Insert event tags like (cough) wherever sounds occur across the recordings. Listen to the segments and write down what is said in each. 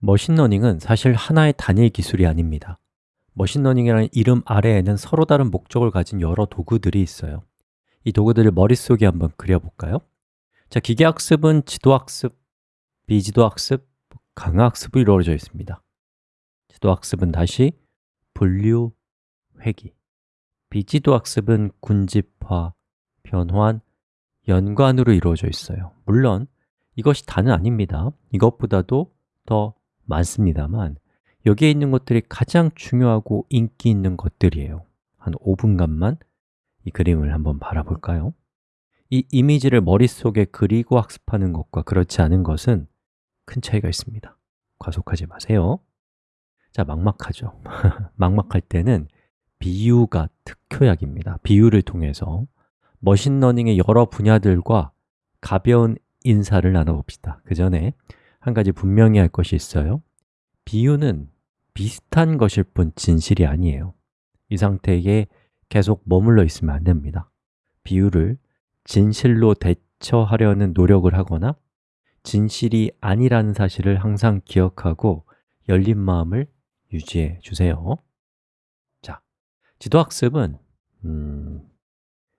머신러닝은 사실 하나의 단일 기술이 아닙니다. 머신러닝이라는 이름 아래에는 서로 다른 목적을 가진 여러 도구들이 있어요. 이 도구들을 머릿속에 한번 그려볼까요? 자, 기계학습은 지도학습, 비지도학습, 강화학습으로 이루어져 있습니다. 지도학습은 다시 분류, 회귀. 비지도학습은 군집화, 변환, 연관으로 이루어져 있어요. 물론 이것이 다는 아닙니다. 이것보다도 더 많습니다만 여기에 있는 것들이 가장 중요하고 인기 있는 것들이에요. 한 5분간만 이 그림을 한번 바라볼까요? 이 이미지를 머릿속에 그리고 학습하는 것과 그렇지 않은 것은 큰 차이가 있습니다. 과속하지 마세요. 자, 막막하죠. (laughs) 막막할 때는 비유가 특효약입니다. 비유를 통해서 머신러닝의 여러 분야들과 가벼운 인사를 나눠봅시다. 그 전에 한 가지 분명히 할 것이 있어요. 비유는 비슷한 것일 뿐 진실이 아니에요. 이 상태에 계속 머물러 있으면 안 됩니다. 비유를 진실로 대체하려는 노력을 하거나 진실이 아니라는 사실을 항상 기억하고 열린 마음을 유지해 주세요. 자, 지도학습은 음,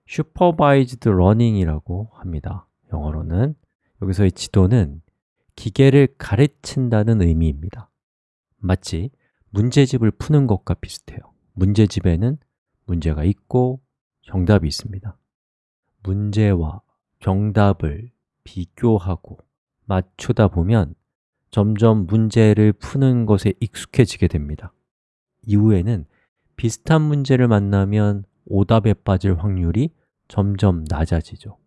Supervised Learning이라고 합니다. 영어로는. 여기서의 지도는 기계를 가르친다는 의미입니다. 마치 문제집을 푸는 것과 비슷해요. 문제집에는 문제가 있고 정답이 있습니다. 문제와 정답을 비교하고 맞추다 보면 점점 문제를 푸는 것에 익숙해지게 됩니다. 이후에는 비슷한 문제를 만나면 오답에 빠질 확률이 점점 낮아지죠.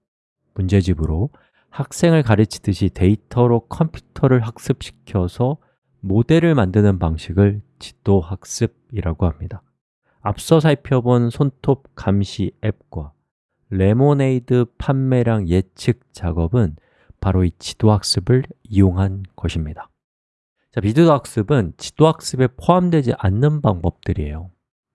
문제집으로 학생을 가르치듯이 데이터로 컴퓨터를 학습시켜서 모델을 만드는 방식을 지도학습이라고 합니다. 앞서 살펴본 손톱 감시 앱과 레모네이드 판매량 예측 작업은 바로 이 지도학습을 이용한 것입니다. 자, 비디오학습은 지도학습에 포함되지 않는 방법들이에요.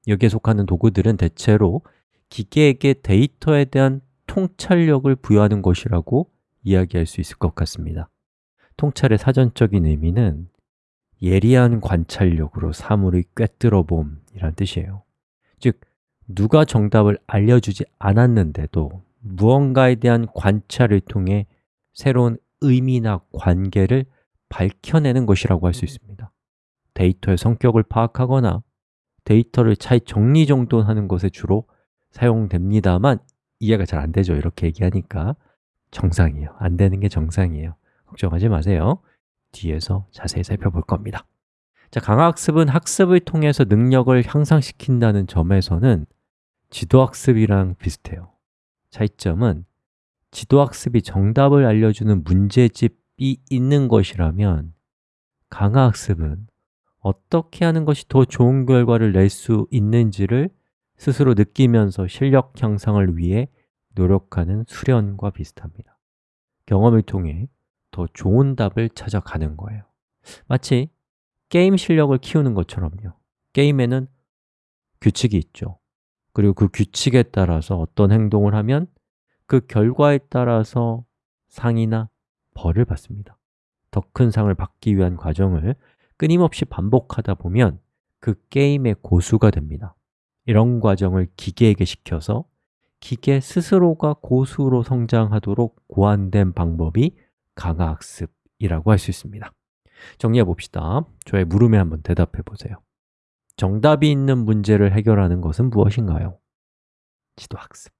여기에 속하는 도구들은 대체로 기계에게 데이터에 대한 통찰력을 부여하는 것이라고 이야기할 수 있을 것 같습니다. 통찰의 사전적인 의미는 예리한 관찰력으로 사물을 꿰뚫어 봄 이란 뜻이에요. 즉, 누가 정답을 알려주지 않았는데도 무언가에 대한 관찰을 통해 새로운 의미나 관계를 밝혀내는 것이라고 할 수 있습니다. 데이터의 성격을 파악하거나 데이터를 잘 정리정돈하는 것에 주로 사용됩니다만 이해가 잘 안 되죠. 이렇게 얘기하니까 정상이에요. 안 되는 게 정상이에요. 걱정하지 마세요. 뒤에서 자세히 살펴볼 겁니다. 자, 강화학습은 학습을 통해서 능력을 향상시킨다는 점에서는 지도학습이랑 비슷해요. 차이점은 지도학습이 정답을 알려주는 문제집이 있는 것이라면 강화학습은 어떻게 하는 것이 더 좋은 결과를 낼 수 있는지를 스스로 느끼면서 실력 향상을 위해 노력하는 수련과 비슷합니다. 경험을 통해 더 좋은 답을 찾아가는 거예요. 마치 게임 실력을 키우는 것처럼요. 게임에는 규칙이 있죠. 그리고 그 규칙에 따라서 어떤 행동을 하면 그 결과에 따라서 상이나 벌을 받습니다. 더 큰 상을 받기 위한 과정을 끊임없이 반복하다 보면 그 게임의 고수가 됩니다. 이런 과정을 기계에게 시켜서 기계 스스로가 고수로 성장하도록 고안된 방법이 강화학습이라고 할 수 있습니다 정리해 봅시다 저의 물음에 한번 대답해 보세요 정답이 있는 문제를 해결하는 것은 무엇인가요? 지도학습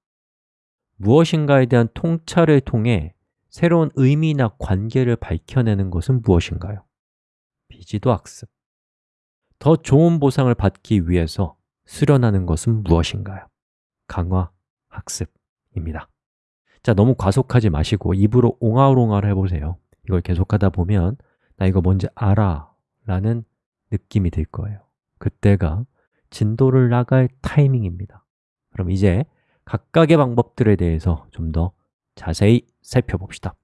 무엇인가에 대한 통찰을 통해 새로운 의미나 관계를 밝혀내는 것은 무엇인가요? 비지도학습 더 좋은 보상을 받기 위해서 수련하는 것은 무엇인가요? 강화 학습입니다. 자, 너무 과속하지 마시고 입으로 옹알옹알 해보세요. 이걸 계속하다 보면 나 이거 뭔지 알아 라는 느낌이 들 거예요. 그때가 진도를 나갈 타이밍입니다. 그럼 이제 각각의 방법들에 대해서 좀 더 자세히 살펴봅시다